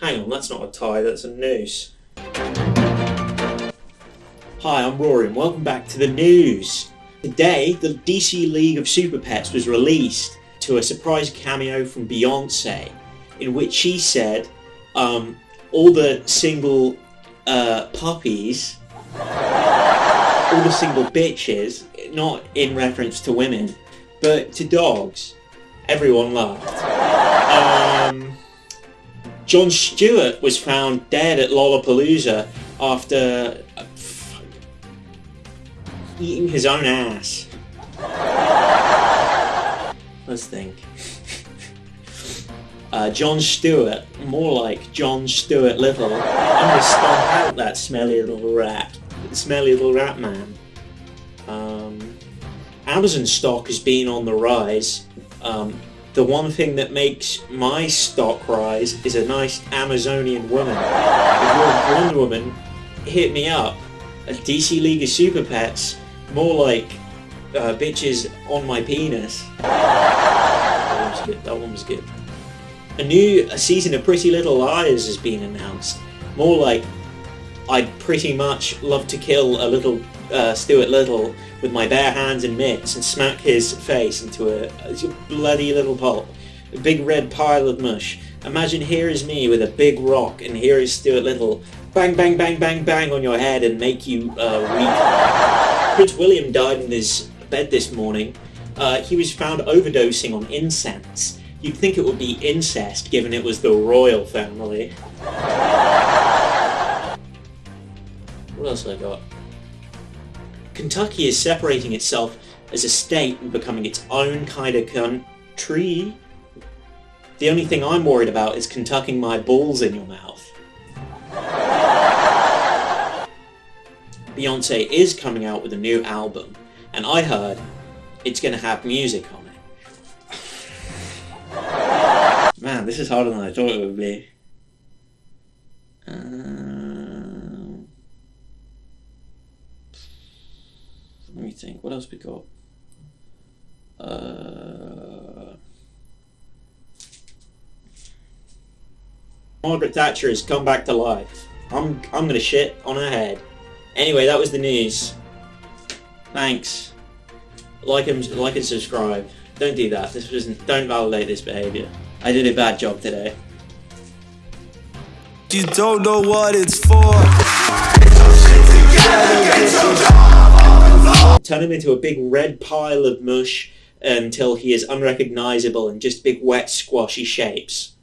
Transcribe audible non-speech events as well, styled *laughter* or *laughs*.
Hang on, that's not a tie, that's a noose. Hi, I'm Rory and welcome back to the news. Today, the DC League of Super Pets was released to a surprise cameo from Beyonce, in which she said, um, all the single uh, puppies, all the single bitches not in reference to women, but to dogs, everyone laughed. Um, Jon Stewart was found dead at Lollapalooza after uh, eating his own ass. Let's think. *laughs* Uh, Jon Stewart, more like John Stewart Little. I'm gonna stomp out that smelly little rat, smelly little rat man. Um, Amazon stock has been on the rise. Um, the one thing that makes my stock rise is a nice Amazonian woman. If you're a Wonder Woman, hit me up. A DC League of Super Pets, more like uh, bitches on my penis. That one was good. That one was good. A new a season of Pretty Little Liars has been announced. More like I'd pretty much love to kill a little uh, Stuart Little with my bare hands and mitts and smack his face into a, a bloody little pulp. A big red pile of mush. Imagine here is me with a big rock and here is Stuart Little. Bang, bang, bang, bang, bang on your head and make you uh, weak. Prince William died in his bed this morning. Uh, he was found overdosing on incense. You'd think it would be incest given it was the royal family. What else have I got? Kentucky is separating itself as a state and becoming its own kind of country. The only thing I'm worried about is contucking my balls in your mouth. Beyonce is coming out with a new album, and I heard it's going to have music on it. Man, this is harder than I thought it would be. Um, let me think. What else we got? Uh, Margaret Thatcher has come back to life. I'm I'm gonna shit on her head. Anyway, that was the news. Thanks. Like and like and subscribe. Don't do that. This wasn't. Don't validate this behavior. I did a bad job today. You don't know what it's for. Turn him into a big red pile of mush until he is unrecognizable in just big wet squashy shapes.